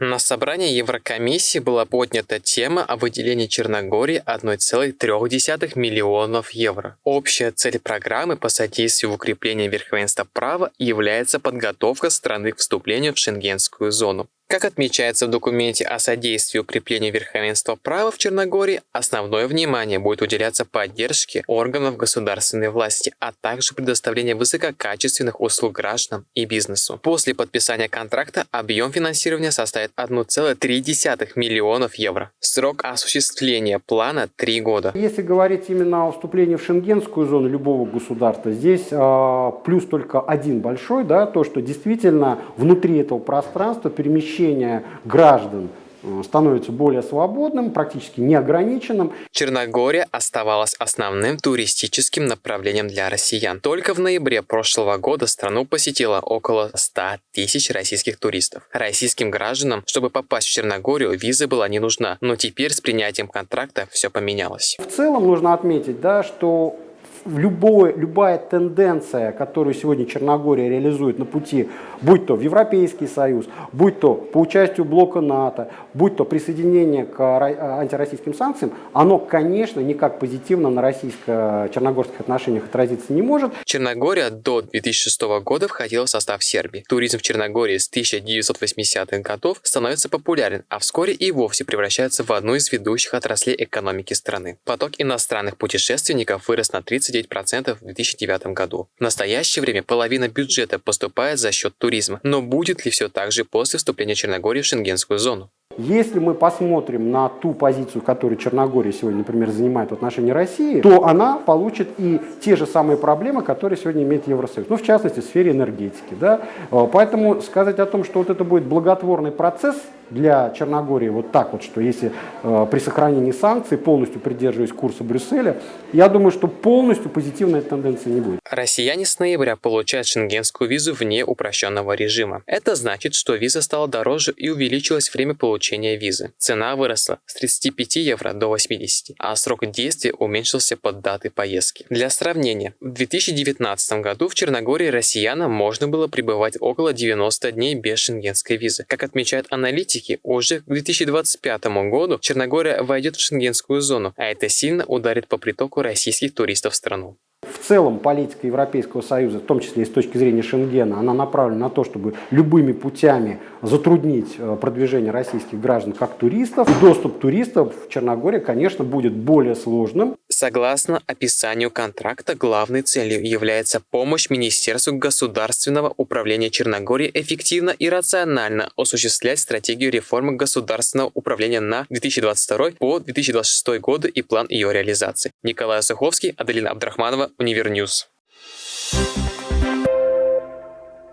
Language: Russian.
На собрании Еврокомиссии была поднята тема о выделении Черногории 1,3 миллионов евро. Общая цель программы по содействию в верховенства права является подготовка страны к вступлению в шенгенскую зону. Как отмечается в документе о содействии укреплению верховенства права в Черногории, основное внимание будет уделяться поддержке органов государственной власти, а также предоставлению высококачественных услуг гражданам и бизнесу. После подписания контракта объем финансирования составит 1,3 миллионов евро. Срок осуществления плана – 3 года. Если говорить именно о вступлении в шенгенскую зону любого государства, здесь э, плюс только один большой, да, то, что действительно внутри этого пространства перемещение перемещение граждан э, становится более свободным, практически неограниченным. Черногория оставалась основным туристическим направлением для россиян. Только в ноябре прошлого года страну посетило около 100 тысяч российских туристов. Российским гражданам, чтобы попасть в Черногорию, виза была не нужна, но теперь с принятием контракта все поменялось. В целом нужно отметить, да, что любой, любая тенденция, которую сегодня Черногория реализует на пути, будь то в Европейский Союз, будь то по участию блока НАТО, будь то присоединение к антироссийским санкциям, оно, конечно, никак позитивно на российско-черногорских отношениях отразиться не может. Черногория до 2006 года входила в состав Сербии. Туризм в Черногории с 1980-х годов становится популярен, а вскоре и вовсе превращается в одну из ведущих отраслей экономики страны. Поток иностранных путешественников вырос на 30 39% в 2009 году. В настоящее время половина бюджета поступает за счет туризма. Но будет ли все так же после вступления Черногории в шенгенскую зону? Если мы посмотрим на ту позицию, которую Черногория сегодня, например, занимает в отношении России, то она получит и те же самые проблемы, которые сегодня имеет Евросоюз. Ну, в частности, в сфере энергетики. Да? Поэтому сказать о том, что вот это будет благотворный процесс, для Черногории вот так вот, что если э, при сохранении санкций полностью придерживаясь курса Брюсселя, я думаю, что полностью позитивной тенденции не будет. Россияне с ноября получают шенгенскую визу вне упрощенного режима. Это значит, что виза стала дороже и увеличилось время получения визы. Цена выросла с 35 евро до 80, а срок действия уменьшился под даты поездки. Для сравнения, в 2019 году в Черногории россиянам можно было пребывать около 90 дней без шенгенской визы. Как отмечают аналитики, аналитики, уже к 2025 году Черногория войдет в шенгенскую зону, а это сильно ударит по притоку российских туристов в страну. В целом политика Европейского Союза, в том числе и с точки зрения Шенгена, она направлена на то, чтобы любыми путями затруднить э, продвижение российских граждан как туристов. Доступ туристов в Черногории, конечно, будет более сложным. Согласно описанию контракта, главной целью является помощь Министерству государственного управления Черногории эффективно и рационально осуществлять стратегию реформы государственного управления на 2022 по 2026 годы и план ее реализации. Николай Суховский, Аделина Абдрахманова, Универньюз.